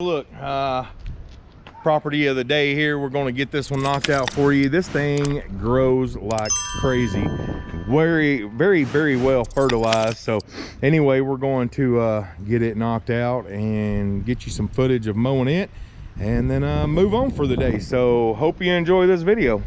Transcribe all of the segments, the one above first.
Look, uh, property of the day here. We're going to get this one knocked out for you. This thing grows like crazy. Very, very, very well fertilized. So anyway, we're going to uh, get it knocked out and get you some footage of mowing it and then uh, move on for the day. So hope you enjoy this video.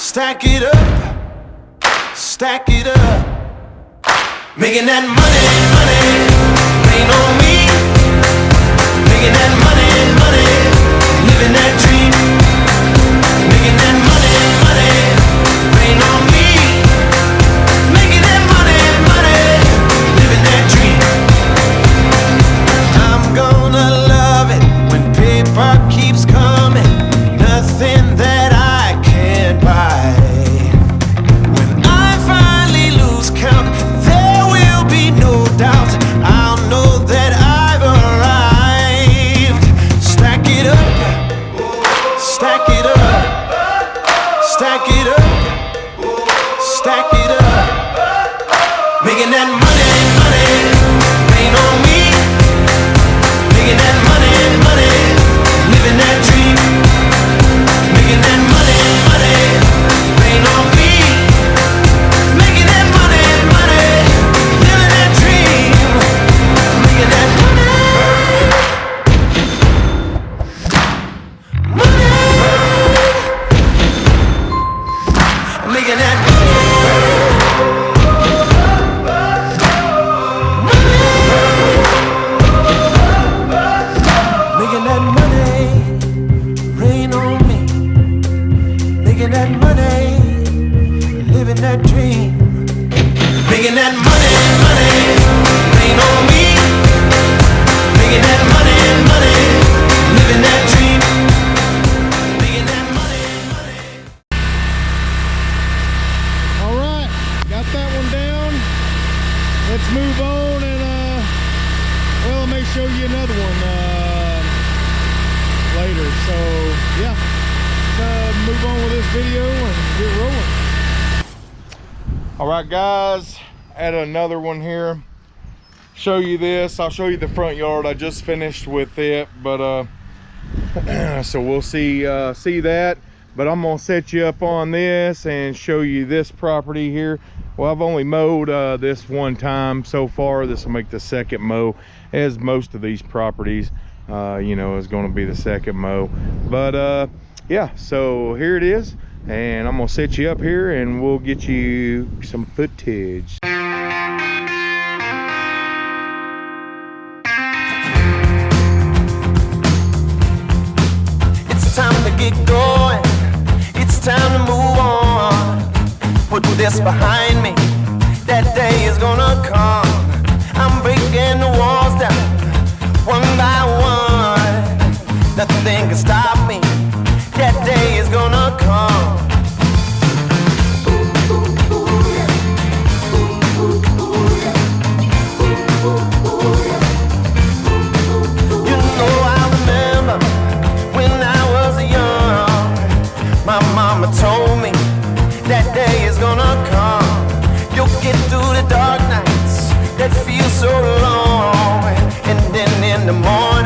Stack it up, stack it up. Making that money, money, rain on me. Making that show you another one uh, later. So yeah, let's uh, move on with this video and get rolling. All right, guys, add another one here. Show you this. I'll show you the front yard. I just finished with it, but uh, so we'll see uh, see that but i'm gonna set you up on this and show you this property here. Well i've only mowed uh, this one time so far. This will make the second mow as most of these properties uh, you know is going to be the second mow. But uh yeah so here it is and i'm gonna set you up here and we'll get you some footage. It's time to get going. It's time to move on. Put this behind me. That day is gonna come. I'm breaking the walls down one by one. Nothing can stop gonna come. You'll get through the dark nights that feel so long. And then in the morning,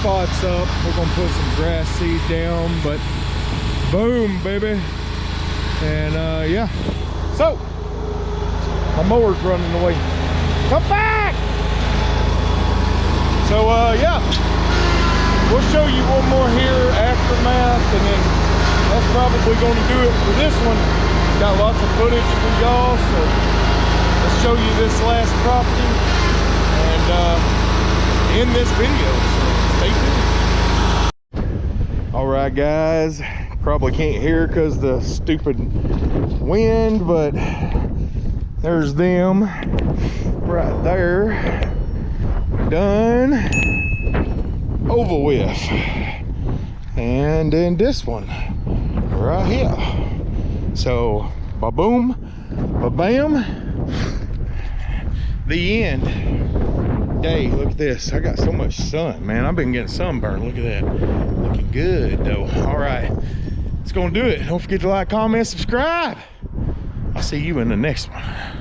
spots up. We're gonna put some grass seed down, but boom, baby. And uh, yeah. So, my mower's running away. Come back! So uh, yeah, we'll show you one more here aftermath, and then that's probably to do it for this one. Got lots of footage for y'all, so let's show you this last property and uh, end this video. So All right, guys. Probably can't hear because the stupid wind, but there's them right there. Done. Over with. And then this one right here. So ba boom ba bam the end day look at this. I got so much sun man. I've been getting sunburned. Look at that. Looking good though. All right. It's gonna do it. Don't forget to like comment subscribe. I'll see you in the next one